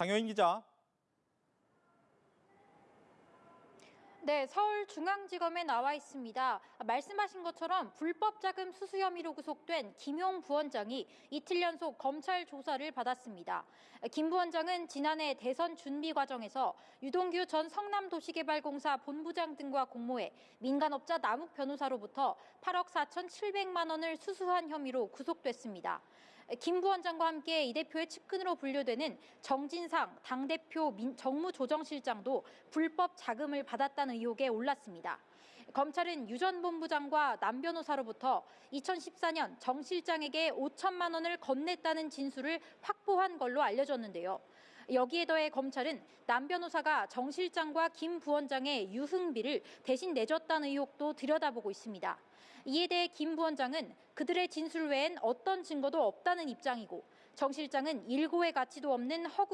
장효인 기자. 네, 서울중앙지검에 나와 있습니다. 말씀하신 것처럼 불법 자금 수수 혐의로 구속된 김용 부원장이 이틀 연속 검찰 조사를 받았습니다. 김 부원장은 지난해 대선 준비 과정에서 유동규 전 성남도시개발공사 본부장 등과 공모해 민간업자 남욱 변호사로부터 8억 4,700만 원을 수수한 혐의로 구속됐습니다. 김 부원장과 함께 이 대표의 측근으로 분류되는 정진상 당대표 민- 정무조정실장도 불법 자금을 받았다는 의혹에 올랐습니다. 검찰은 유 전 본부장과 남 변호사로부터 2014년 정 실장에게 5천만 원을 건넸다는 진술을 확보한 걸로 알려졌는데요. 여기에 더해 검찰은 남 변호사가 정 실장과 김 부원장의 유흥비를 대신 내줬다는 의혹도 들여다보고 있습니다. 이에 대해 김 부원장은 그들의 진술 외엔 어떤 증거도 없다는 입장이고 정 실장은 일고의 가치도 없는 허구